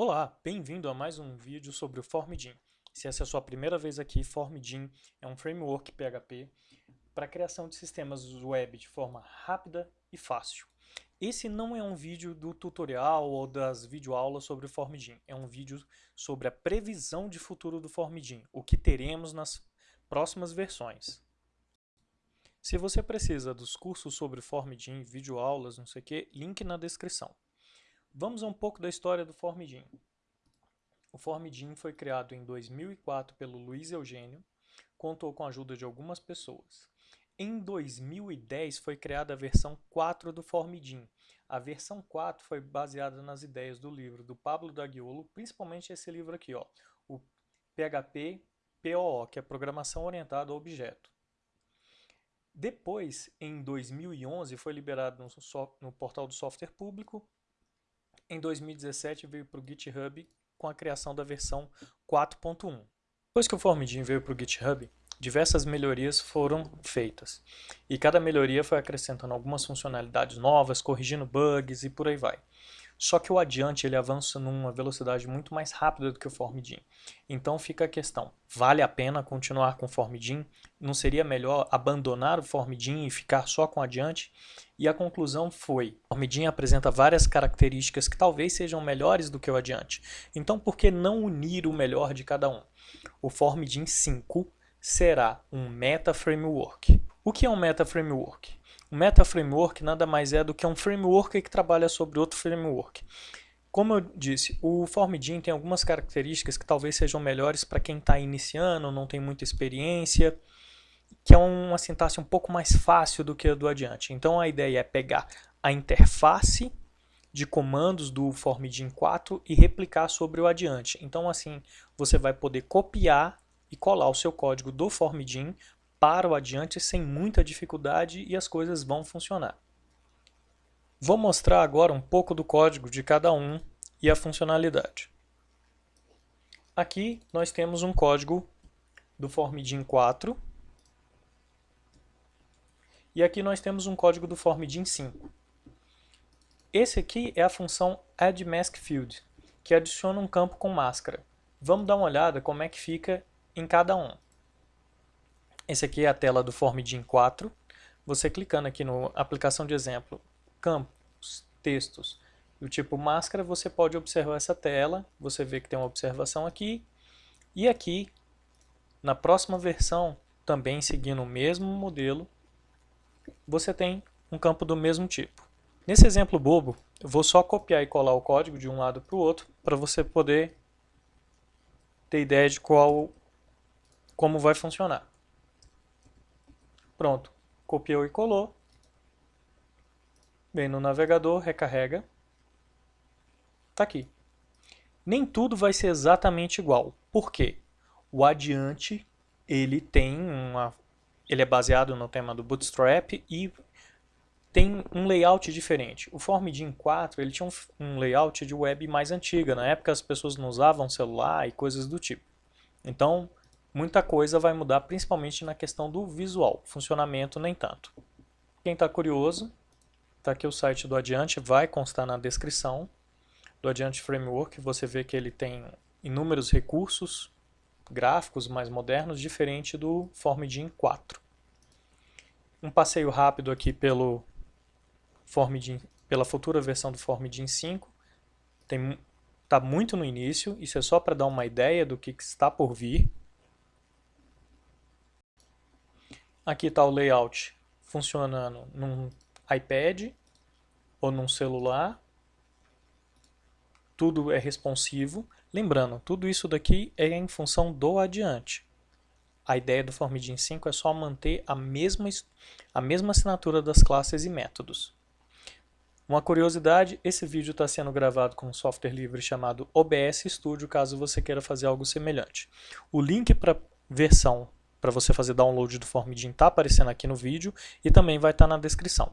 Olá, bem-vindo a mais um vídeo sobre o Formidin. Se essa é a sua primeira vez aqui, Formidin é um framework PHP para a criação de sistemas web de forma rápida e fácil. Esse não é um vídeo do tutorial ou das videoaulas sobre o Formidin, é um vídeo sobre a previsão de futuro do Formidin, o que teremos nas próximas versões. Se você precisa dos cursos sobre Formidin, videoaulas, não sei o que, link na descrição. Vamos a um pouco da história do Formidin. O Formidin foi criado em 2004 pelo Luiz Eugênio, contou com a ajuda de algumas pessoas. Em 2010 foi criada a versão 4 do Formidin. A versão 4 foi baseada nas ideias do livro do Pablo Dagiolo, principalmente esse livro aqui, ó, o PHP POO, que é Programação Orientada a Objeto. Depois, em 2011, foi liberado no, no portal do software público em 2017 veio para o GitHub com a criação da versão 4.1. Depois que o Formidin veio para o GitHub, diversas melhorias foram feitas. E cada melhoria foi acrescentando algumas funcionalidades novas, corrigindo bugs e por aí vai. Só que o adiante ele avança numa velocidade muito mais rápida do que o Formidin. Então fica a questão, vale a pena continuar com o Formidin? Não seria melhor abandonar o Formidin e ficar só com o adiante? E a conclusão foi, o Formidin apresenta várias características que talvez sejam melhores do que o adiante. Então por que não unir o melhor de cada um? O Formidin 5 será um Meta Framework. O que é um Meta Framework? O Meta Framework nada mais é do que um framework que trabalha sobre outro framework. Como eu disse, o Formidin tem algumas características que talvez sejam melhores para quem está iniciando, não tem muita experiência, que é uma sintaxe um pouco mais fácil do que a do adiante. Então a ideia é pegar a interface de comandos do Formidin 4 e replicar sobre o adiante. Então assim, você vai poder copiar e colar o seu código do Formidin para o adiante sem muita dificuldade e as coisas vão funcionar. Vou mostrar agora um pouco do código de cada um e a funcionalidade. Aqui nós temos um código do Formidin 4 e aqui nós temos um código do Formidin 5. Esse aqui é a função addMaskField, que adiciona um campo com máscara. Vamos dar uma olhada como é que fica em cada um. Esse aqui é a tela do Formidin 4. Você clicando aqui no aplicação de exemplo, campos, textos e o tipo máscara, você pode observar essa tela. Você vê que tem uma observação aqui. E aqui, na próxima versão, também seguindo o mesmo modelo, você tem um campo do mesmo tipo. Nesse exemplo bobo, eu vou só copiar e colar o código de um lado para o outro para você poder ter ideia de qual, como vai funcionar. Pronto, copiou e colou. Vem no navegador, recarrega. Está aqui. Nem tudo vai ser exatamente igual. Por quê? O adiante, ele tem uma... Ele é baseado no tema do Bootstrap e tem um layout diferente. O Formidin 4 ele tinha um, um, layout de web mais antiga. Na época as pessoas não usavam celular e coisas do tipo. Então muita coisa vai mudar, principalmente na questão do visual, funcionamento nem tanto. Quem está curioso, está aqui o site do Adiante, vai constar na descrição do Adiante Framework, você vê que ele tem inúmeros recursos gráficos mais modernos, diferente do Formidin 4. Um passeio rápido aqui pelo Formidin, pela futura versão do Formidin 5, está muito no início, isso é só para dar uma ideia do que está por vir. Aqui está o layout funcionando num iPad ou num celular. Tudo é responsivo. Lembrando, tudo isso daqui é em função do adiante. A ideia do Formidin 5 é só manter a mesma, a mesma assinatura das classes e métodos. Uma curiosidade, esse vídeo está sendo gravado com um software livre chamado OBS Studio, caso você queira fazer algo semelhante. O link para versão para você fazer download do Formidin está aparecendo aqui no vídeo e também vai estar tá na descrição.